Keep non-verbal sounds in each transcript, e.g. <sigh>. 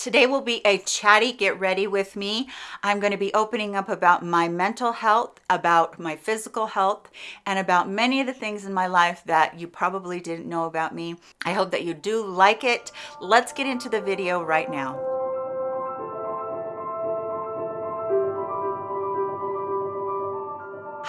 Today will be a chatty get ready with me. I'm going to be opening up about my mental health, about my physical health, and about many of the things in my life that you probably didn't know about me. I hope that you do like it. Let's get into the video right now.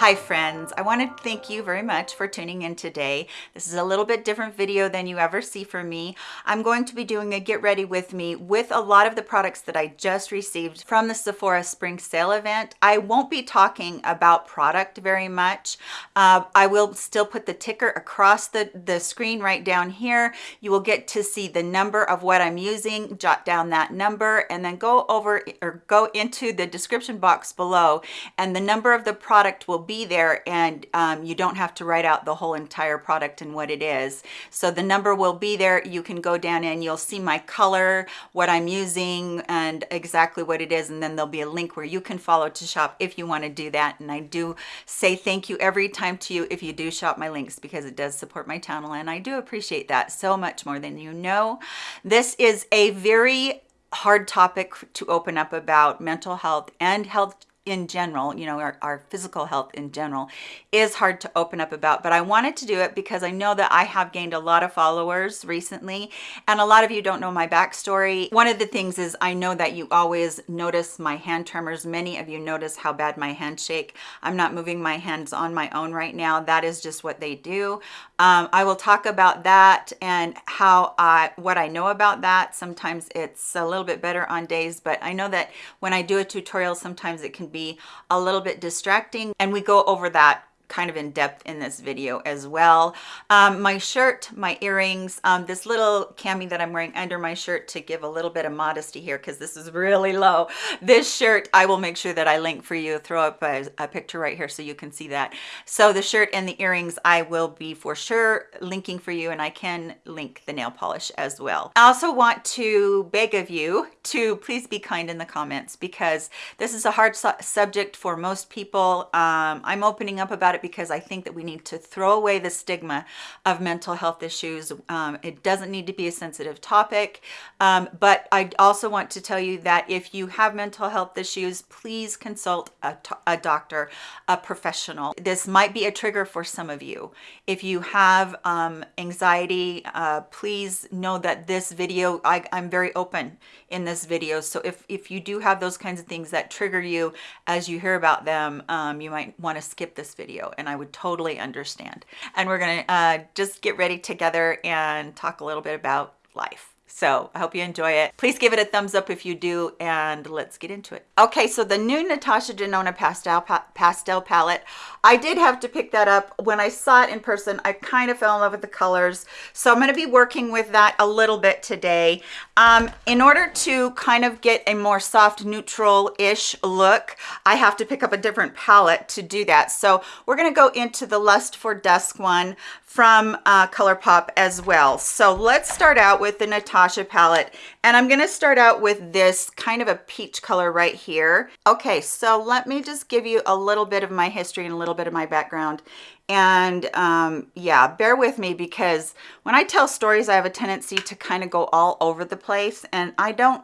Hi friends, I want to thank you very much for tuning in today. This is a little bit different video than you ever see from me. I'm going to be doing a get ready with me with a lot of the products that I just received from the Sephora spring sale event. I won't be talking about product very much. Uh, I will still put the ticker across the, the screen right down here. You will get to see the number of what I'm using, jot down that number, and then go over or go into the description box below and the number of the product will be be there and um, you don't have to write out the whole entire product and what it is. So the number will be there. You can go down and you'll see my color, what I'm using and exactly what it is. And then there'll be a link where you can follow to shop if you want to do that. And I do say thank you every time to you if you do shop my links because it does support my channel. And I do appreciate that so much more than you know. This is a very hard topic to open up about mental health and health in general, you know, our, our, physical health in general is hard to open up about, but I wanted to do it because I know that I have gained a lot of followers recently and a lot of you don't know my backstory. One of the things is I know that you always notice my hand tremors. Many of you notice how bad my hands shake. I'm not moving my hands on my own right now. That is just what they do. Um, I will talk about that and how I, what I know about that. Sometimes it's a little bit better on days, but I know that when I do a tutorial, sometimes it can be a little bit distracting. And we go over that kind of in depth in this video as well. Um, my shirt, my earrings, um, this little cami that I'm wearing under my shirt to give a little bit of modesty here because this is really low. This shirt, I will make sure that I link for you, throw up a, a picture right here so you can see that. So the shirt and the earrings, I will be for sure linking for you and I can link the nail polish as well. I also want to beg of you to please be kind in the comments because this is a hard su subject for most people. Um, I'm opening up about it because I think that we need to throw away the stigma of mental health issues. Um, it doesn't need to be a sensitive topic, um, but I also want to tell you that if you have mental health issues, please consult a, a doctor, a professional. This might be a trigger for some of you. If you have um, anxiety, uh, please know that this video, I, I'm very open in this video. So if, if you do have those kinds of things that trigger you as you hear about them, um, you might want to skip this video and I would totally understand. And we're gonna uh, just get ready together and talk a little bit about life. So I hope you enjoy it. Please give it a thumbs up if you do, and let's get into it. Okay, so the new Natasha Denona Pastel, pa Pastel Palette, I did have to pick that up. When I saw it in person, I kind of fell in love with the colors. So I'm gonna be working with that a little bit today. Um, in order to kind of get a more soft neutral-ish look, I have to pick up a different palette to do that. So we're gonna go into the Lust for Dusk one from uh, ColourPop as well. So let's start out with the Natasha palette. And I'm gonna start out with this kind of a peach color right here. Okay, so let me just give you a little bit of my history and a little bit of my background. And um, yeah, bear with me because when I tell stories, I have a tendency to kind of go all over the place and I don't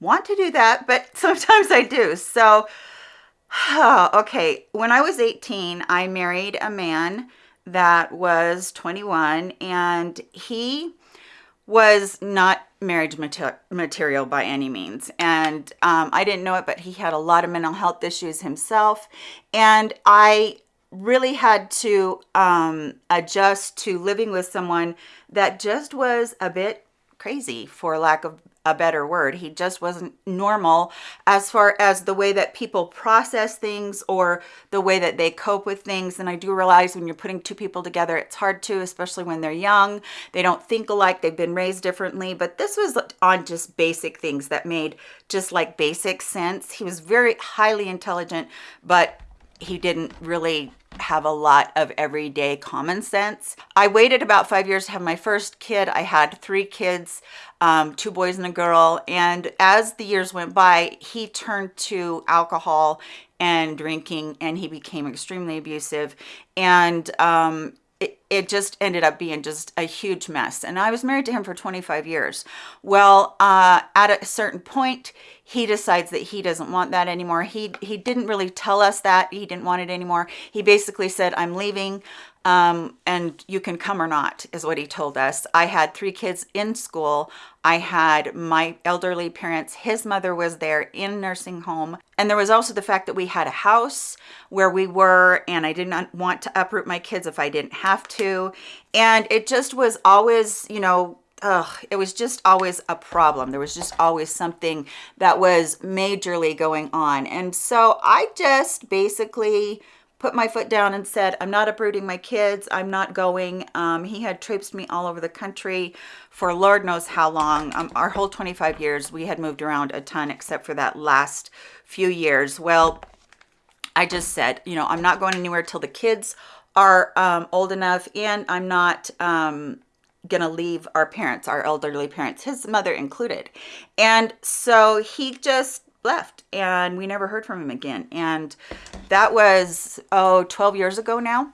want to do that, but <laughs> sometimes I do. So, <sighs> okay, when I was 18, I married a man that was 21 and he was not marriage mater material by any means. And um, I didn't know it but he had a lot of mental health issues himself. And I really had to um, adjust to living with someone that just was a bit crazy for lack of a better word. He just wasn't normal as far as the way that people process things or the way that they cope with things. And I do realize when you're putting two people together, it's hard to, especially when they're young. They don't think alike, they've been raised differently. But this was on just basic things that made just like basic sense. He was very highly intelligent, but he didn't really have a lot of everyday common sense. I waited about five years to have my first kid. I had three kids, um, two boys and a girl. And as the years went by, he turned to alcohol and drinking and he became extremely abusive. And um, it, it just ended up being just a huge mess. And I was married to him for 25 years. Well, uh, at a certain point, he decides that he doesn't want that anymore. He, he didn't really tell us that he didn't want it anymore. He basically said, I'm leaving um, and you can come or not is what he told us. I had three kids in school. I had my elderly parents, his mother was there in nursing home. And there was also the fact that we had a house where we were and I did not want to uproot my kids if I didn't have to. And it just was always, you know, Ugh, it was just always a problem. There was just always something that was majorly going on. And so I just basically put my foot down and said, I'm not uprooting my kids. I'm not going. Um, he had traipsed me all over the country for Lord knows how long. Um, our whole 25 years, we had moved around a ton except for that last few years. Well, I just said, you know, I'm not going anywhere till the kids are um, old enough and I'm not um, gonna leave our parents, our elderly parents, his mother included. And so he just left and we never heard from him again. And that was, oh, 12 years ago now.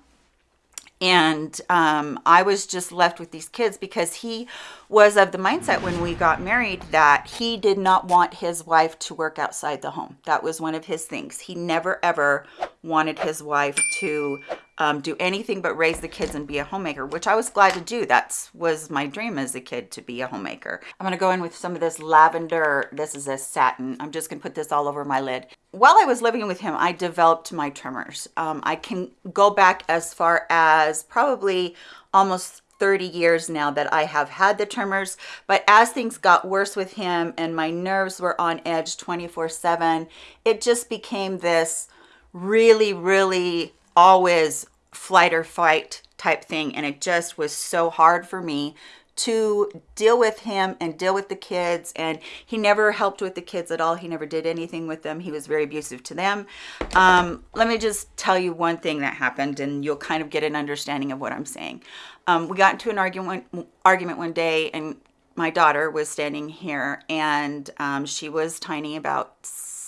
And um, I was just left with these kids because he was of the mindset when we got married that he did not want his wife to work outside the home. That was one of his things. He never ever wanted his wife to um, do anything but raise the kids and be a homemaker, which I was glad to do. That was my dream as a kid to be a homemaker. I'm gonna go in with some of this lavender. This is a satin. I'm just gonna put this all over my lid. While I was living with him, I developed my tremors. Um, I can go back as far as probably almost 30 years now that I have had the tremors. But as things got worse with him and my nerves were on edge 24 7, it just became this really, really always flight or fight type thing. And it just was so hard for me to deal with him and deal with the kids and he never helped with the kids at all. He never did anything with them. He was very abusive to them. Um, let me just tell you one thing that happened and you'll kind of get an understanding of what i'm saying. Um, we got into an argument argument one day and my daughter was standing here and um, she was tiny about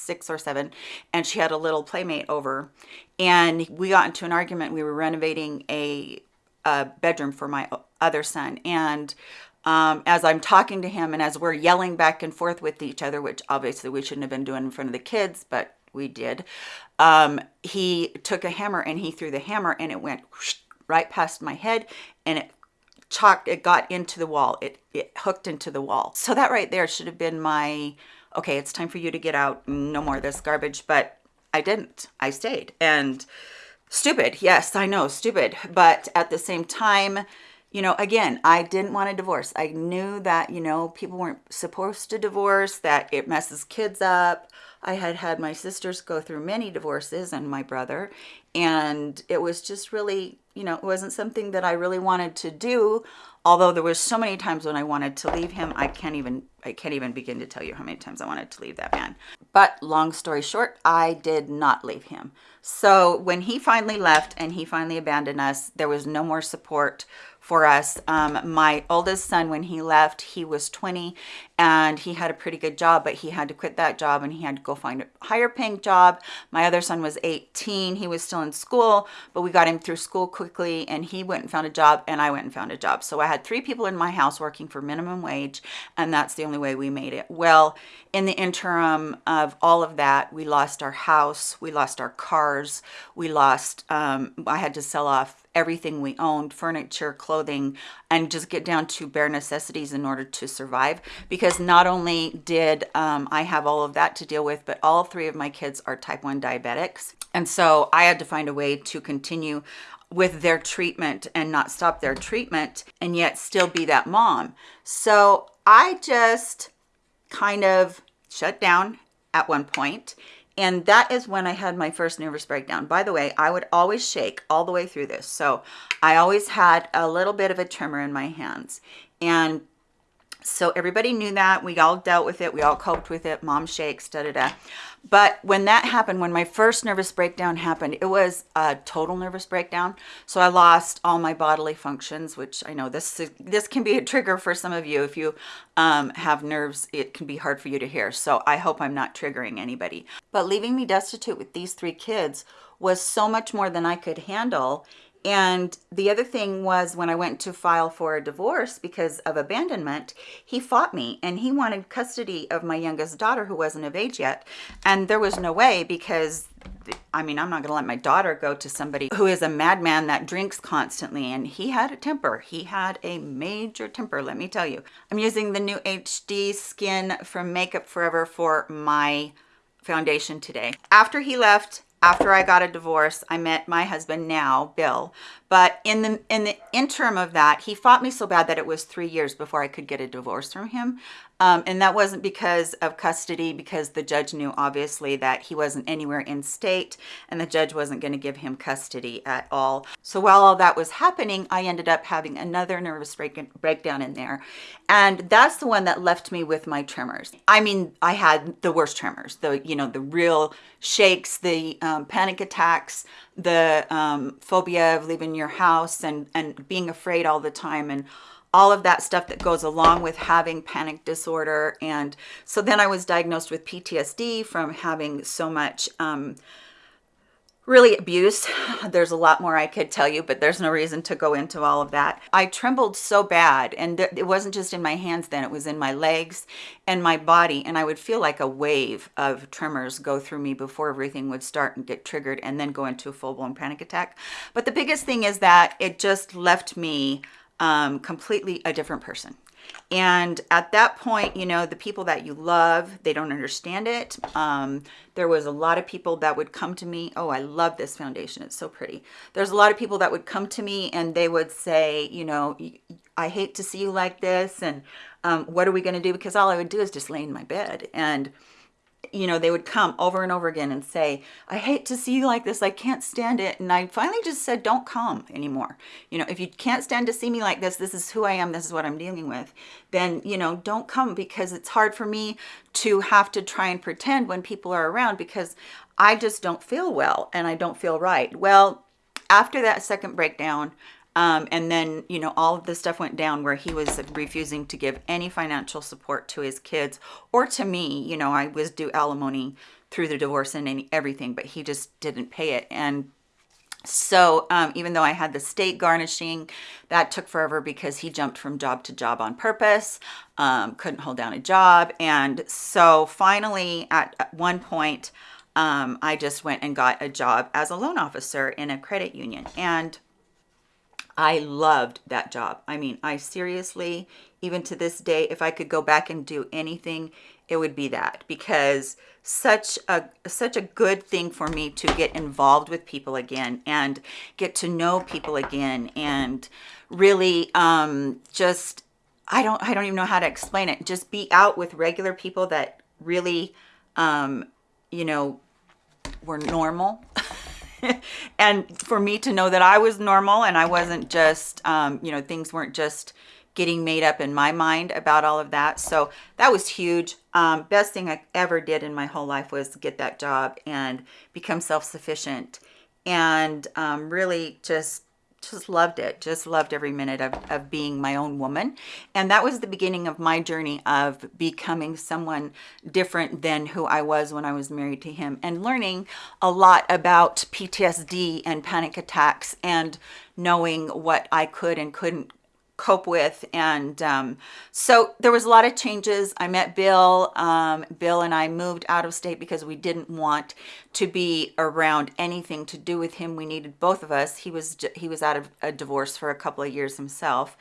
six or seven and she had a little playmate over. And we got into an argument. We were renovating a, a bedroom for my other son and um, as I'm talking to him and as we're yelling back and forth with each other, which obviously we shouldn't have been doing in front of the kids, but we did, um, he took a hammer and he threw the hammer and it went right past my head and it chalked, it got into the wall. It, it hooked into the wall. So that right there should have been my okay, it's time for you to get out. No more of this garbage. But I didn't. I stayed. And stupid. Yes, I know, stupid. But at the same time, you know, again, I didn't want a divorce. I knew that, you know, people weren't supposed to divorce, that it messes kids up. I had had my sisters go through many divorces and my brother, and it was just really, you know, it wasn't something that I really wanted to do although there was so many times when I wanted to leave him, I can't even I can't even begin to tell you how many times I wanted to leave that man. But long story short, I did not leave him. So when he finally left and he finally abandoned us, there was no more support for us. Um, my oldest son, when he left, he was 20 and he had a pretty good job, but he had to quit that job and he had to go find a higher paying job. My other son was 18. He was still in school, but we got him through school quickly and he went and found a job and I went and found a job. So I had three people in my house working for minimum wage and that's the only way we made it. Well, in the interim of all of that, we lost our house, we lost our cars, we lost, um, I had to sell off everything we owned, furniture, clothing, and just get down to bare necessities in order to survive. Because not only did um, I have all of that to deal with, but all three of my kids are type 1 diabetics. And so I had to find a way to continue with their treatment and not stop their treatment and yet still be that mom. So I just kind of shut down at one point and that is when I had my first nervous breakdown. By the way, I would always shake all the way through this. So I always had a little bit of a tremor in my hands. And so everybody knew that. We all dealt with it. We all coped with it. Mom shakes, da da da. But when that happened, when my first nervous breakdown happened, it was a total nervous breakdown. So I lost all my bodily functions, which I know this is, this can be a trigger for some of you. If you um, have nerves, it can be hard for you to hear. So I hope I'm not triggering anybody. But leaving me destitute with these three kids was so much more than I could handle And the other thing was when I went to file for a divorce because of abandonment, he fought me and he wanted custody of my youngest daughter who wasn't of age yet. And there was no way because I mean, I'm not going to let my daughter go to somebody who is a madman that drinks constantly. And he had a temper. He had a major temper, let me tell you. I'm using the new HD Skin from Makeup Forever for my foundation today. After he left, after I got a divorce, I met my husband now, Bill. But in the in the interim of that, he fought me so bad that it was three years before I could get a divorce from him. Um, and that wasn't because of custody, because the judge knew obviously that he wasn't anywhere in state and the judge wasn't going to give him custody at all. So while all that was happening, I ended up having another nervous break breakdown in there. And that's the one that left me with my tremors. I mean, I had the worst tremors, the, you know, the real shakes, the um, panic attacks, the um, phobia of leaving your house and, and being afraid all the time and all of that stuff that goes along with having panic disorder. And so then I was diagnosed with PTSD from having so much um, really abuse. <laughs> There's a lot more I could tell you, but there's no reason to go into all of that. I trembled so bad and it wasn't just in my hands then, it was in my legs and my body. And I would feel like a wave of tremors go through me before everything would start and get triggered and then go into a full blown panic attack. But the biggest thing is that it just left me um, completely a different person. And at that point, you know, the people that you love, they don't understand it. Um, there was a lot of people that would come to me. Oh, I love this foundation. It's so pretty. There's a lot of people that would come to me and they would say, you know, I hate to see you like this. And um, what are we going to do? Because all I would do is just lay in my bed. And you know, they would come over and over again and say, I hate to see you like this. I can't stand it. And I finally just said, don't come anymore. You know, if you can't stand to see me like this, this is who I am. This is what I'm dealing with. Then, you know, don't come because it's hard for me to have to try and pretend when people are around because I just don't feel well and I don't feel right. Well, after that second breakdown, um, and then, you know, all of the stuff went down where he was refusing to give any financial support to his kids or to me. You know, I was due alimony through the divorce and any, everything, but he just didn't pay it. And so um, even though I had the state garnishing, that took forever because he jumped from job to job on purpose, um, couldn't hold down a job. And so finally, at, at one point, um, I just went and got a job as a loan officer in a credit union. And I loved that job. I mean, I seriously, even to this day, if I could go back and do anything, it would be that because such a such a good thing for me to get involved with people again and get to know people again and really um just I don't I don't even know how to explain it. Just be out with regular people that really um you know were normal <laughs> <laughs> and for me to know that I was normal and I wasn't just, um, you know, things weren't just getting made up in my mind about all of that. So that was huge. Um, best thing I ever did in my whole life was get that job and become self-sufficient and um, really just just loved it just loved every minute of, of being my own woman. And that was the beginning of my journey of becoming someone different than who I was when I was married to him and learning a lot about PTSD and panic attacks and knowing what I could and couldn't cope with and um, so there was a lot of changes. I met bill um, bill and i moved out of state because we didn't want to be around anything to do with him. We needed both of us. He was he was out of a divorce for a couple of years himself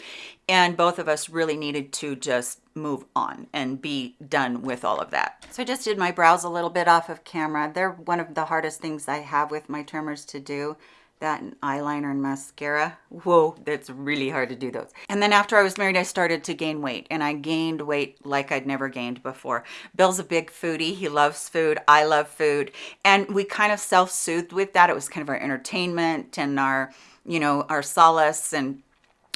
and both of us really needed to just move on and be done with all of that. So i just did my brows a little bit off of camera. They're one of the hardest things i have with my tremors to do that and eyeliner and mascara. Whoa, that's really hard to do those. And then after I was married, I started to gain weight and I gained weight like I'd never gained before. Bill's a big foodie. He loves food. I love food. And we kind of self-soothed with that. It was kind of our entertainment and our, you know, our solace and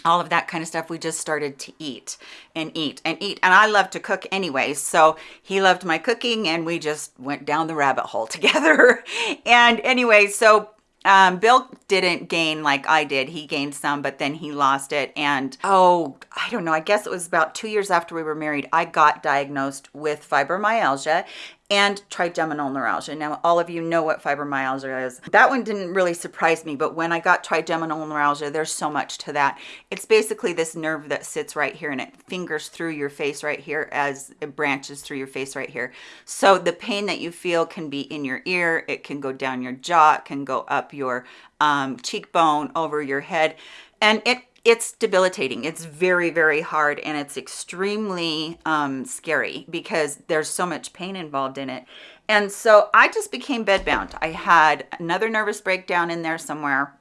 all of that kind of stuff we just started to eat and eat and eat and i love to cook anyway so he loved my cooking and we just went down the rabbit hole <laughs> together and anyway so um, Bill didn't gain like I did. He gained some, but then he lost it. And oh, I don't know. I guess it was about two years after we were married, I got diagnosed with fibromyalgia and trigeminal neuralgia. Now, all of you know what fibromyalgia is. That one didn't really surprise me, but when I got trigeminal neuralgia, there's so much to that. It's basically this nerve that sits right here and it fingers through your face right here as it branches through your face right here. So the pain that you feel can be in your ear, it can go down your jaw, it can go up your um, cheekbone, over your head, and it it's debilitating. It's very, very hard and it's extremely um, scary because there's so much pain involved in it. And so I just became bedbound. I had another nervous breakdown in there somewhere.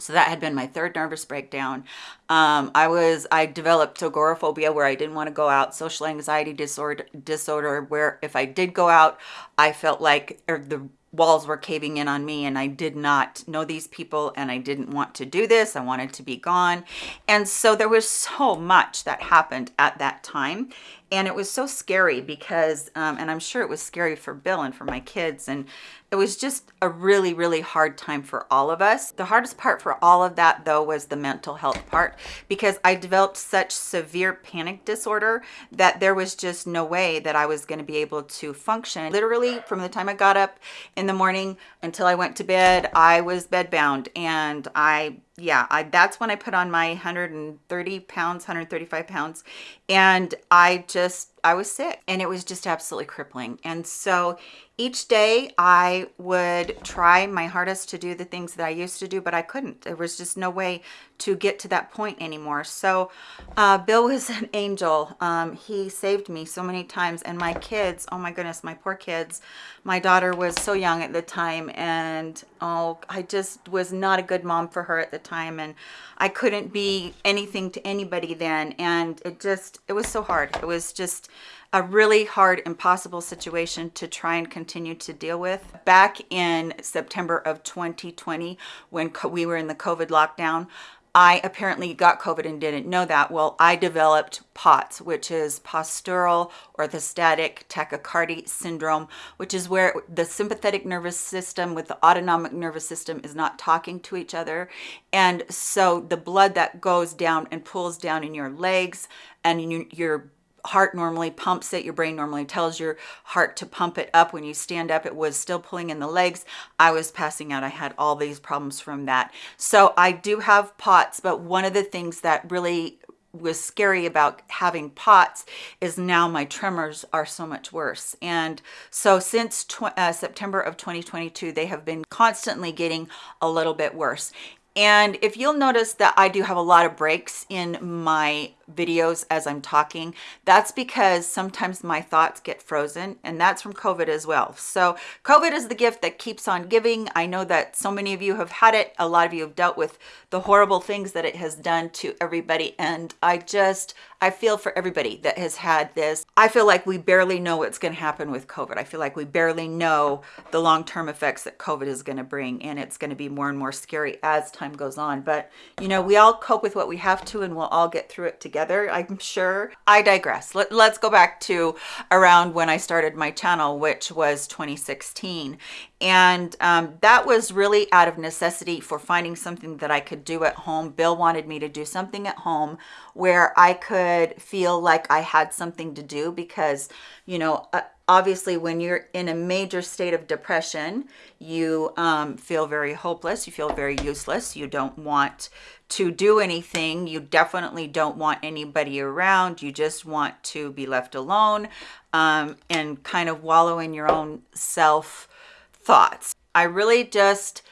So that had been my third nervous breakdown. Um, I was, I developed agoraphobia where I didn't want to go out, social anxiety disorder, disorder where if I did go out, I felt like the walls were caving in on me and I did not know these people and I didn't want to do this. I wanted to be gone. And so there was so much that happened at that time and it was so scary because um, and i'm sure it was scary for bill and for my kids and it was just a really really hard time for all of us. The hardest part for all of that though was the mental health part because i developed such severe panic disorder that there was just no way that i was going to be able to function. Literally from the time i got up in the morning until i went to bed i was bedbound and i yeah, I, that's when I put on my 130 pounds, 135 pounds. And I just, I was sick and it was just absolutely crippling. And so each day I would try my hardest to do the things that I used to do, but I couldn't. There was just no way to get to that point anymore. So uh, Bill was an <laughs> angel. Um, he saved me so many times. And my kids, oh my goodness, my poor kids. My daughter was so young at the time and oh, I just was not a good mom for her at the time. And I couldn't be anything to anybody then. And it just, it was so hard. It was just, a really hard, impossible situation to try and continue to deal with. Back in September of 2020, when we were in the COVID lockdown, I apparently got COVID and didn't know that. Well, I developed POTS, which is postural orthostatic tachycardia syndrome, which is where the sympathetic nervous system with the autonomic nervous system is not talking to each other. And so the blood that goes down and pulls down in your legs and in your heart normally pumps it your brain normally tells your heart to pump it up. When you stand up it was still pulling in the legs. I was passing out. I had all these problems from that. So i do have pots but one of the things that really was scary about having pots is now my tremors are so much worse. And so since uh, september of 2022 they have been constantly getting a little bit worse. And if you'll notice that I do have a lot of breaks in my videos as I'm talking, that's because sometimes my thoughts get frozen and that's from COVID as well. So COVID is the gift that keeps on giving. I know that so many of you have had it. A lot of you have dealt with the horrible things that it has done to everybody. And I just, I feel for everybody that has had this. I feel like we barely know what's going to happen with COVID. I feel like we barely know the long-term effects that COVID is going to bring. And it's going to be more and more scary as time goes on. But, you know, we all cope with what we have to and we'll all get through it together, I'm sure. I digress. Let, let's go back to around when I started my channel, which was 2016 and um, that was really out of necessity for finding something that I could do at home. Bill wanted me to do something at home where I could feel like I had something to do because, you know, uh, obviously when you're in a major state of depression, you um, feel very hopeless, you feel very useless, you don't want to do anything, you definitely don't want anybody around, you just want to be left alone um, and kind of wallow in your own self thoughts. I really just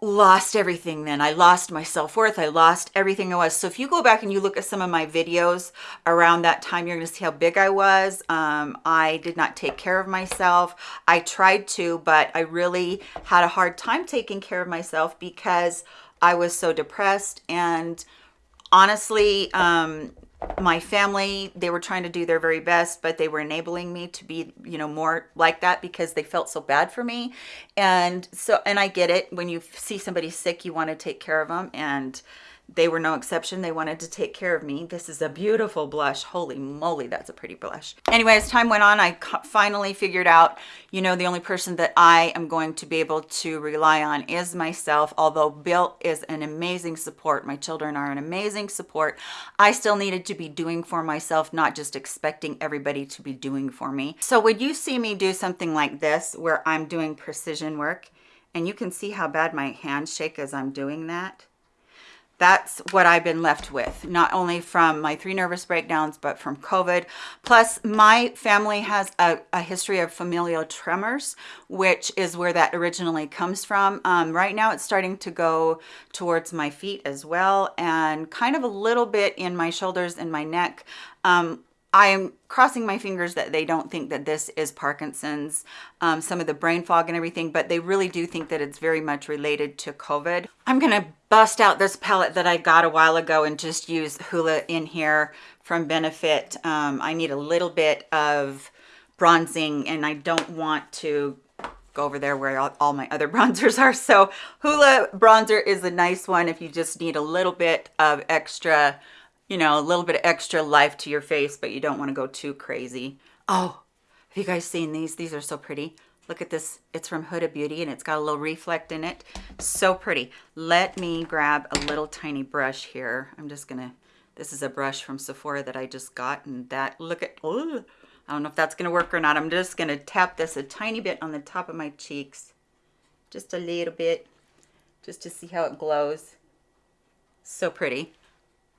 lost everything then. I lost my self-worth. I lost everything I was. So if you go back and you look at some of my videos around that time, you're going to see how big I was. Um, I did not take care of myself. I tried to, but I really had a hard time taking care of myself because I was so depressed and honestly, um, my family they were trying to do their very best but they were enabling me to be you know more like that because they felt so bad for me. And so and i get it. When you see somebody sick you want to take care of them and they were no exception. They wanted to take care of me. This is a beautiful blush. Holy moly, that's a pretty blush. Anyway, as time went on, I finally figured out, you know, the only person that I am going to be able to rely on is myself. Although Bill is an amazing support, my children are an amazing support, I still needed to be doing for myself, not just expecting everybody to be doing for me. So when you see me do something like this, where I'm doing precision work, and you can see how bad my hands shake as I'm doing that, that's what I've been left with, not only from my three nervous breakdowns, but from COVID. Plus, my family has a, a history of familial tremors, which is where that originally comes from. Um, right now, it's starting to go towards my feet as well, and kind of a little bit in my shoulders and my neck. Um, I am crossing my fingers that they don't think that this is Parkinson's, um, some of the brain fog and everything, but they really do think that it's very much related to COVID. I'm going to bust out this palette that I got a while ago and just use Hoola in here from Benefit. Um, I need a little bit of bronzing and I don't want to go over there where all, all my other <laughs> bronzers are. So Hoola bronzer is a nice one if you just need a little bit of extra you know, a little bit of extra life to your face, but you don't want to go too crazy. Oh, have you guys seen these? These are so pretty. Look at this. It's from Huda Beauty and it's got a little reflect in it. So pretty. Let me grab a little tiny brush here. I'm just going to, this is a brush from Sephora that I just got and that, look at, oh, I don't know if that's going to work or not. I'm just going to tap this a tiny bit on the top of my cheeks. Just a little bit, just to see how it glows. So pretty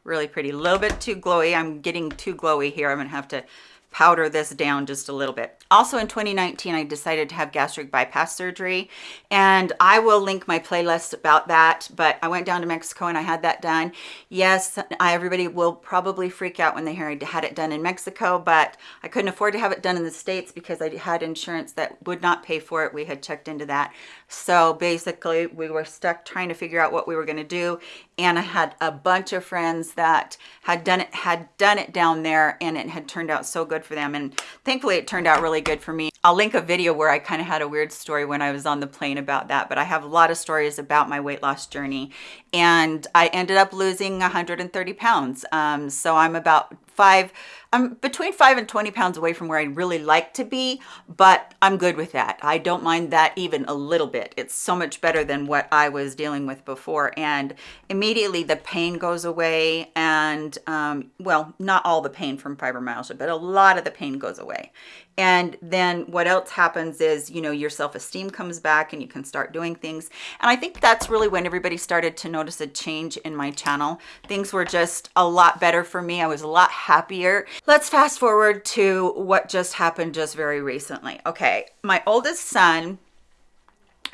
really pretty. A little bit too glowy. I'm getting too glowy here. I'm going to have to powder this down just a little bit. Also in 2019, I decided to have gastric bypass surgery and I will link my playlist about that, but I went down to Mexico and I had that done. Yes, I, everybody will probably freak out when they hear I had it done in Mexico, but I couldn't afford to have it done in the States because I had insurance that would not pay for it. We had checked into that. So basically we were stuck trying to figure out what we were going to do. And I had a bunch of friends that had done it, had done it down there and it had turned out so good for them. And thankfully it turned out really good for me. I'll link a video where I kind of had a weird story when I was on the plane about that, but I have a lot of stories about my weight loss journey. And I ended up losing 130 pounds. Um, so I'm about five, I'm between five and 20 pounds away from where I'd really like to be, but I'm good with that. I don't mind that even a little bit. It's so much better than what I was dealing with before. And immediately the pain goes away and, um, well, not all the pain from fibromyalgia, but a lot of the pain goes away. And then what else happens is, you know, your self-esteem comes back and you can start doing things. And I think that's really when everybody started to notice a change in my channel. Things were just a lot better for me. I was a lot happier. Let's fast forward to what just happened just very recently. Okay, my oldest son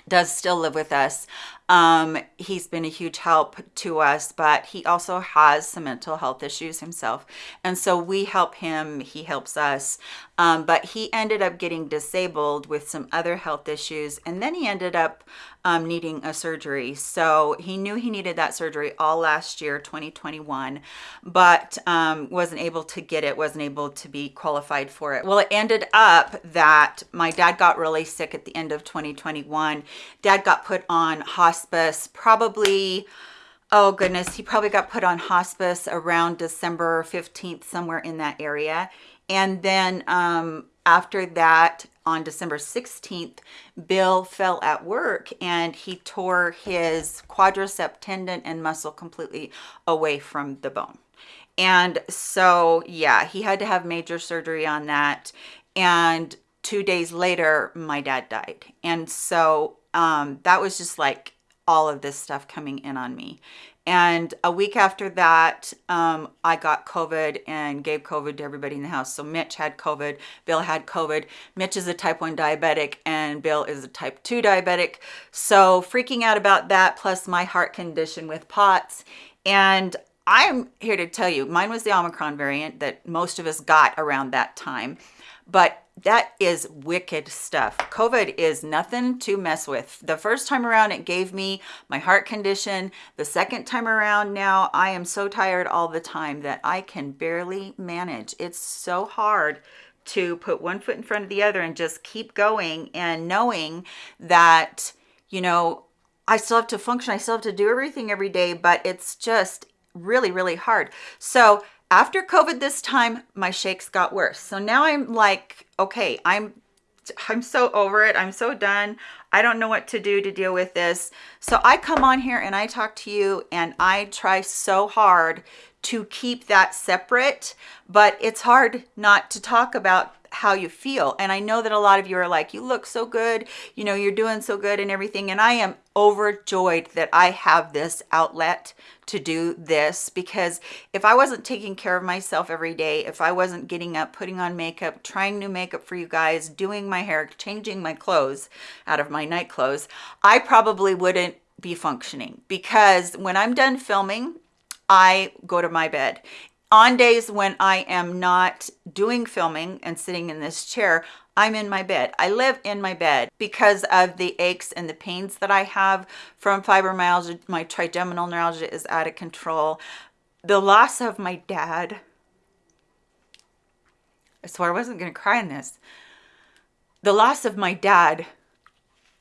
does still live with us. Um, he's been a huge help to us, but he also has some mental health issues himself. And so we help him, he helps us. Um, but he ended up getting disabled with some other health issues. And then he ended up um, needing a surgery. So he knew he needed that surgery all last year, 2021, but um, wasn't able to get it, wasn't able to be qualified for it. Well, it ended up that my dad got really sick at the end of 2021. Dad got put on hospice probably oh goodness, he probably got put on hospice around December 15th, somewhere in that area. And then um, after that, on December 16th, Bill fell at work and he tore his quadricep tendon and muscle completely away from the bone. And so, yeah, he had to have major surgery on that. And two days later, my dad died. And so um, that was just like all of this stuff coming in on me. And a week after that, um, I got COVID and gave COVID to everybody in the house. So Mitch had COVID, Bill had COVID. Mitch is a type 1 diabetic and Bill is a type 2 diabetic. So freaking out about that, plus my heart condition with POTS. And I'm here to tell you, mine was the Omicron variant that most of us got around that time. But that is wicked stuff. COVID is nothing to mess with. The first time around, it gave me my heart condition. The second time around now, I am so tired all the time that I can barely manage. It's so hard to put one foot in front of the other and just keep going and knowing that, you know, I still have to function. I still have to do everything every day, but it's just really, really hard. So after COVID this time, my shakes got worse. So now I'm like, okay, I'm I'm so over it. I'm so done. I don't know what to do to deal with this. So I come on here and I talk to you and I try so hard to keep that separate, but it's hard not to talk about how you feel. And I know that a lot of you are like, you look so good, you know, you're doing so good and everything. And I am overjoyed that I have this outlet to do this because if I wasn't taking care of myself every day, if I wasn't getting up, putting on makeup, trying new makeup for you guys, doing my hair, changing my clothes out of my night clothes, I probably wouldn't be functioning because when I'm done filming, I go to my bed on days when I am not doing filming and sitting in this chair, I'm in my bed. I live in my bed because of the aches and the pains that I have from fibromyalgia. My trigeminal neuralgia is out of control. The loss of my dad. I swore I wasn't going to cry in this. The loss of my dad,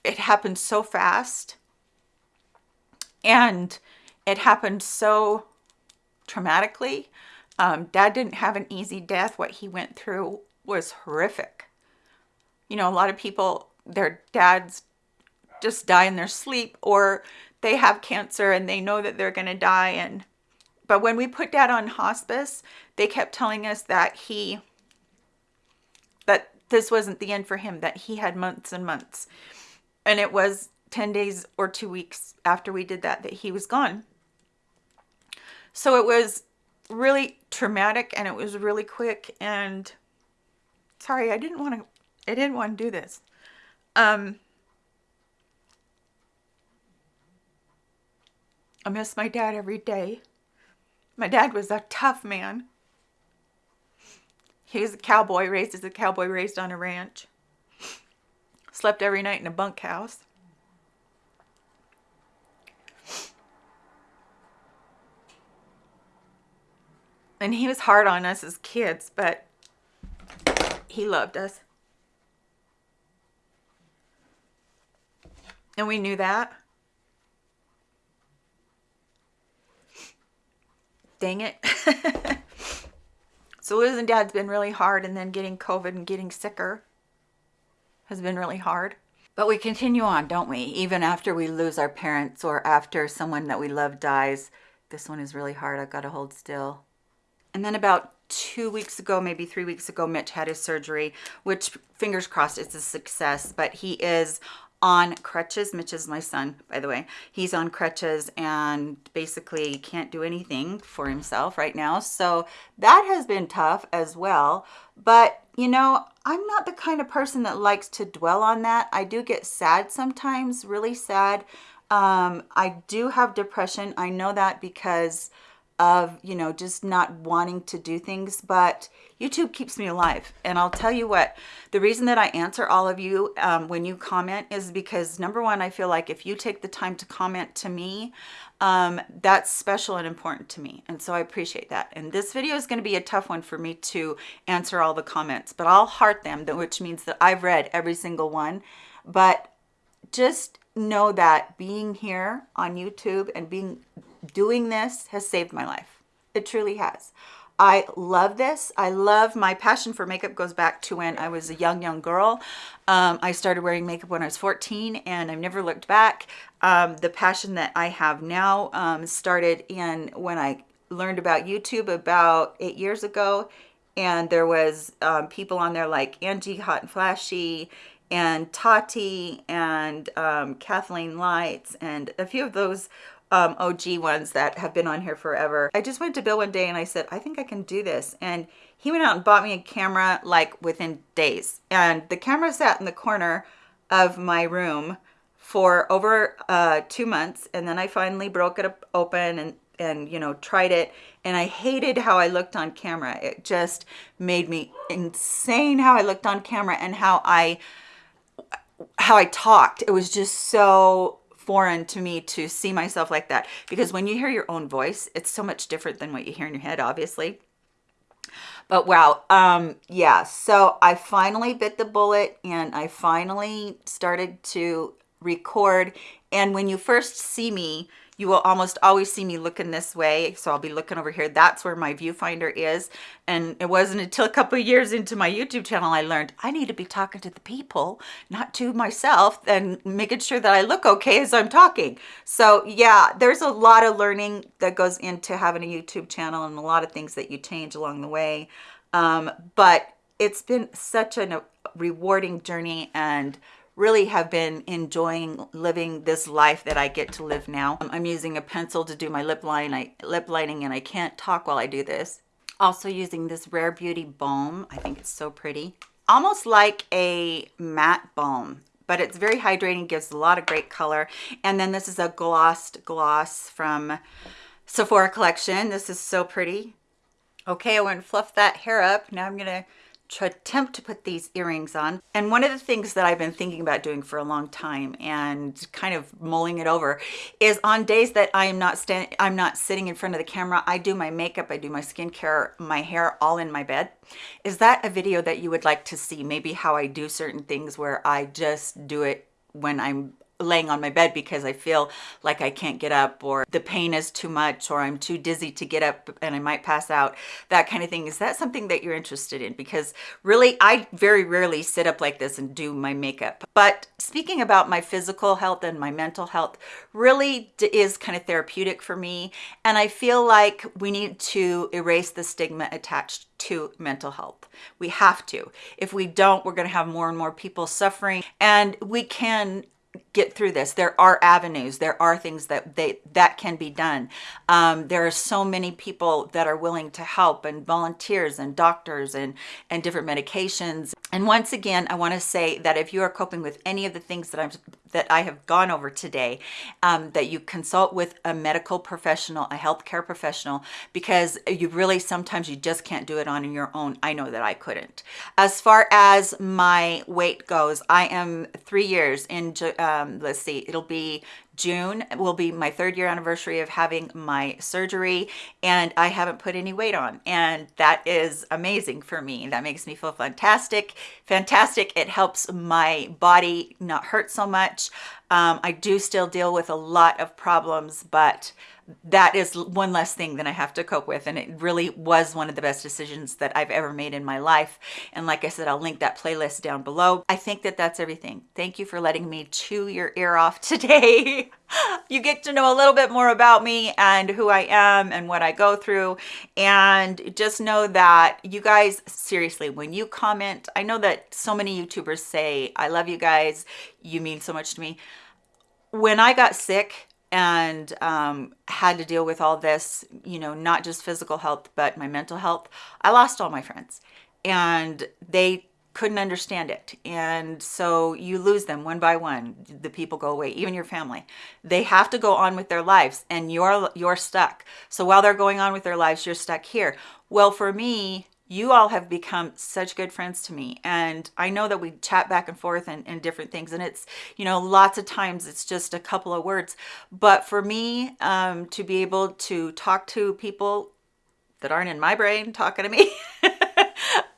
it happened so fast. And it happened so traumatically um, dad didn't have an easy death. What he went through was horrific. You know, a lot of people, their dads just die in their sleep or they have cancer and they know that they're going to die. And, but when we put dad on hospice, they kept telling us that he, that this wasn't the end for him, that he had months and months. And it was 10 days or two weeks after we did that, that he was gone. So it was really traumatic and it was really quick and sorry, I didn't want to, I didn't want to do this. Um, I miss my dad every day. My dad was a tough man. He was a cowboy, raised as a cowboy, raised on a ranch. Slept every night in a bunkhouse. And he was hard on us as kids, but he loved us. And we knew that. Dang it. <laughs> so losing dad's been really hard and then getting COVID and getting sicker has been really hard. But we continue on, don't we? Even after we lose our parents or after someone that we love dies. This one is really hard. I've got to hold still. And then about two weeks ago, maybe three weeks ago, Mitch had his surgery, which fingers crossed it's a success, but he is on crutches. Mitch is my son, by the way. He's on crutches and basically can't do anything for himself right now. So that has been tough as well. But, you know, I'm not the kind of person that likes to dwell on that. I do get sad sometimes, really sad. Um, I do have depression. I know that because of, you know, just not wanting to do things, but YouTube keeps me alive. And I'll tell you what, the reason that I answer all of you um, when you comment is because number one, I feel like if you take the time to comment to me, um, that's special and important to me. And so I appreciate that. And this video is going to be a tough one for me to answer all the comments, but I'll heart them, which means that I've read every single one. But just know that being here on YouTube and being doing this has saved my life. It truly has. I love this. I love my passion for makeup goes back to when I was a young, young girl. Um, I started wearing makeup when I was 14 and I've never looked back. Um, the passion that I have now um, started in when I learned about YouTube about eight years ago. And there was um, people on there like Angie Hot and Flashy and Tati and um, Kathleen Lights and a few of those um, OG ones that have been on here forever. I just went to Bill one day and I said, I think I can do this. And he went out and bought me a camera like within days. And the camera sat in the corner of my room for over uh, two months. And then I finally broke it open and, and, you know, tried it. And I hated how I looked on camera. It just made me insane how I looked on camera and how I, how I talked. It was just so foreign to me to see myself like that. Because when you hear your own voice it's so much different than what you hear in your head obviously. But wow um yeah so i finally bit the bullet and i finally started to record. And when you first see me, you will almost always see me looking this way. So I'll be looking over here. That's where my viewfinder is. And it wasn't until a couple years into my YouTube channel I learned I need to be talking to the people, not to myself, and making sure that I look okay as I'm talking. So yeah, there's a lot of learning that goes into having a YouTube channel and a lot of things that you change along the way. Um, but it's been such a rewarding journey and really have been enjoying living this life that I get to live now. Um, I'm using a pencil to do my lip line, I, lip lining and I can't talk while I do this. Also using this Rare Beauty Balm. I think it's so pretty. Almost like a matte balm, but it's very hydrating, gives a lot of great color. And then this is a glossed gloss from Sephora Collection. This is so pretty. Okay, I went and fluff that hair up. Now I'm gonna to attempt to put these earrings on. And one of the things that I've been thinking about doing for a long time and kind of mulling it over is on days that I am not standing, I'm not sitting in front of the camera, I do my makeup, I do my skincare, my hair all in my bed. Is that a video that you would like to see? Maybe how I do certain things where I just do it when I'm laying on my bed because I feel like I can't get up or the pain is too much or I'm too dizzy to get up and I might pass out, that kind of thing. Is that something that you're interested in? Because really, I very rarely sit up like this and do my makeup. But speaking about my physical health and my mental health really is kind of therapeutic for me. And I feel like we need to erase the stigma attached to mental health. We have to. If we don't, we're going to have more and more people suffering and we can get through this. There are avenues. There are things that they that can be done. Um, there are so many people that are willing to help and volunteers and doctors and and different medications. And once again i want to say that if you are coping with any of the things that i'm that i have gone over today um, that you consult with a medical professional a healthcare professional because you really sometimes you just can't do it on your own. I know that i couldn't. As far as my weight goes i am three years in um, let's see, it'll be June will be my third year anniversary of having my surgery and I haven't put any weight on and that is amazing for me. That makes me feel fantastic. Fantastic. It helps my body not hurt so much. Um, I do still deal with a lot of problems, but that is one less thing that I have to cope with. And it really was one of the best decisions that I've ever made in my life. And like I said, I'll link that playlist down below. I think that that's everything. Thank you for letting me chew your ear off <laughs> today. <laughs> you get to know a little bit more about me and who I am and what I go through. And just know that you guys, seriously, when you comment, I know that so many YouTubers say, I love you guys. You mean so much to me. When I got sick, and um, had to deal with all this, you know, not just physical health, but my mental health, I lost all my friends and they couldn't understand it. And so you lose them one by one. The people go away, even your family. They have to go on with their lives and you're, you're stuck. So while they're going on with their lives, you're stuck here. Well, for me, you all have become such good friends to me and i know that we chat back and forth and, and, different things and it's you know lots of times it's just a couple of words but for me um, to be able to talk to people that aren't in my brain talking to me <laughs>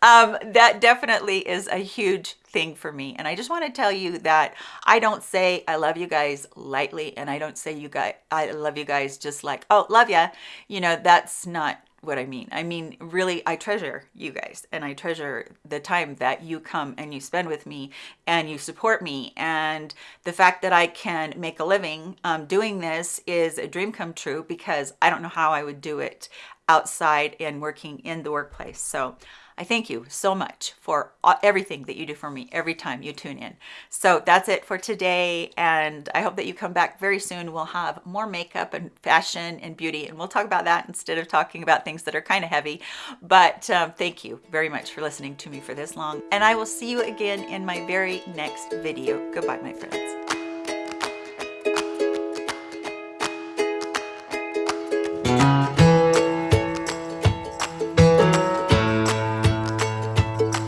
um, that definitely is a huge thing for me and i just want to tell you that i don't say i love you guys lightly and i don't say you guys i love you guys just like oh love ya you know that's not what I mean. I mean, really, I treasure you guys and I treasure the time that you come and you spend with me and you support me. And the fact that I can make a living um, doing this is a dream come true because I don't know how I would do it outside and working in the workplace. So I thank you so much for everything that you do for me every time you tune in. So that's it for today. And I hope that you come back very soon. We'll have more makeup and fashion and beauty. And we'll talk about that instead of talking about things that are kind of heavy. But um, thank you very much for listening to me for this long. And I will see you again in my very next video. Goodbye, my friends.